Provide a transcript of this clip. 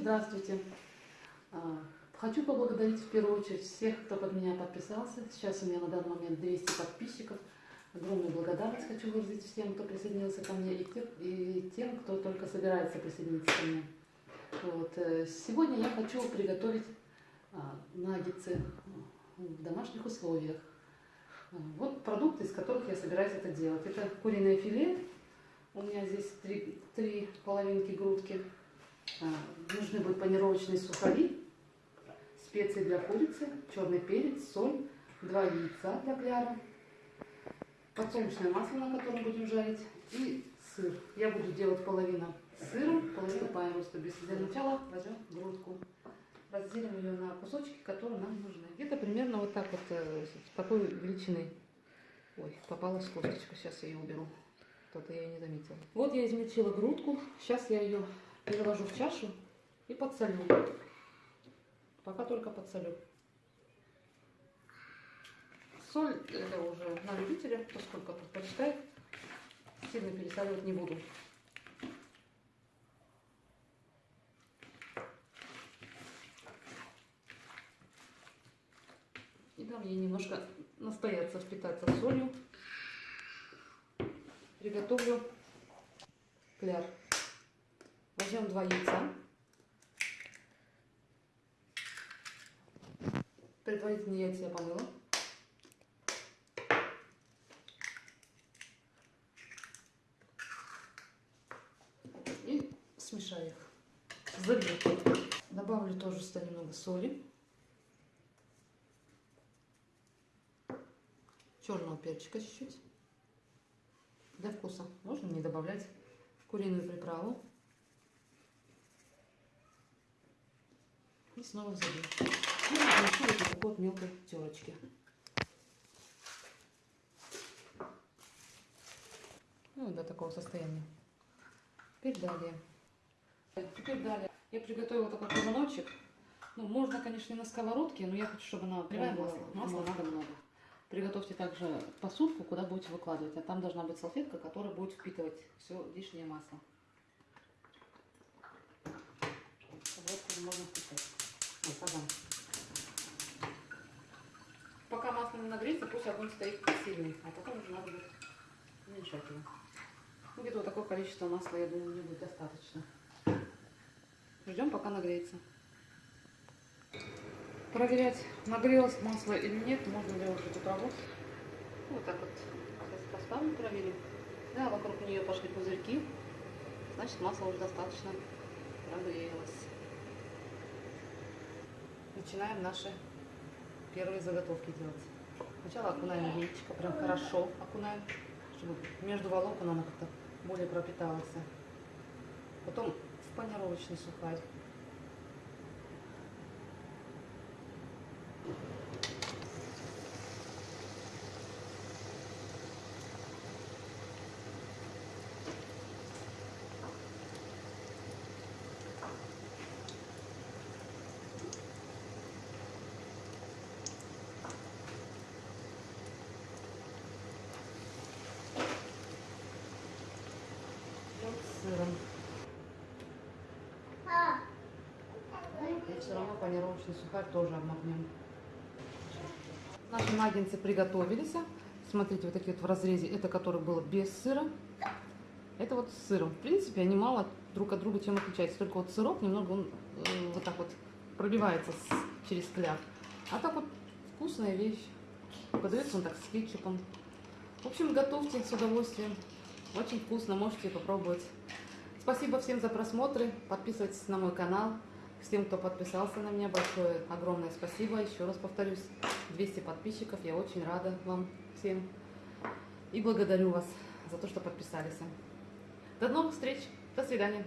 здравствуйте. А, Хочу поблагодарить в первую очередь всех, кто под меня подписался. Сейчас у меня на данный момент 200 подписчиков. Огромную благодарность хочу выразить всем, кто присоединился ко мне, и, тех, и тем, кто только собирается присоединиться ко мне. Вот. э, Сегодня я хочу приготовить а, наггетсы в домашних условиях. А, Вот продукты, из которых я собираюсь это делать. Это куриное филе. У меня здесь три, три половинки грудки. А, Нужны будут панировочные сухари, специи для курицы, черный перец, соль, два яйца для кляра, подсолнечное масло, на котором будем жарить, и сыр. Я буду делать половину сыром, половину паем, чтобы для начала возьмем грудку. Разделим ее на кусочки, которые нам нужны. Где-то примерно вот так вот, э, с такой величины. Ой, попалась косточка, сейчас я ее уберу. Кто-то я ее не заметила. Вот я измельчила грудку, сейчас я ее переложу в чашу и подсолю. Пока только подсолю. Соль это уже на любителя, поскольку предпочитает. Сильно пересаливать не буду. И дам ей немножко настояться, впитаться солью. Приготовлю кляр. Возьмем два яйца. Предварительно яйца я помыла. И смешаю их. Залью. Добавлю тоже сюда немного соли. Черного перчика чуть-чуть. Для вкуса. Можно не добавлять куриную приправу. И снова залью. И размешу вот такой вот мелкой терочки. Ну, до такого состояния. Теперь далее. Теперь далее. Я приготовила такой позвоночек. Ну, можно, конечно, и на сковородке, но я хочу, чтобы она прямая масло. Масла надо много. Приготовьте также посудку, куда будете выкладывать. А там должна быть салфетка, которая будет впитывать все лишнее масло. Сковородку можно впитать. Ой, казан. Пока масло не нагреется, пусть огонь стоит сильный, а потом уже надо будет уменьшать его. Ну, где-то вот такое количество масла, я думаю, мне будет достаточно. Ждем, пока нагреется. Проверять, нагрелось масло или нет, можно уже эту траву. Вот так вот сейчас поставим, проверим. Да, вокруг нее пошли пузырьки. Значит, масло уже достаточно прогрелось. Начинаем наши первые заготовки делать. Сначала окунаем яичко, прям хорошо окунаем, чтобы между волокон оно как-то более пропиталось. Потом в панировочный сухарь. с сыром. И все равно панировочный сухарь тоже обмакнем. Наши наггетсы приготовились. Смотрите, вот такие вот в разрезе. Это который было без сыра. Это вот с сыром. В принципе, они мало друг от друга чем отличаются. Только вот сырок немного он э, вот так вот пробивается с, через кляр. А так вот вкусная вещь. Подается он так с кетчупом. В общем, готовьте с удовольствием. Очень вкусно, можете попробовать. Спасибо всем за просмотры. Подписывайтесь на мой канал. Всем, кто подписался на меня, большое, огромное спасибо. Еще раз повторюсь, 200 подписчиков. Я очень рада вам всем. И благодарю вас за то, что подписались. До новых встреч. До свидания.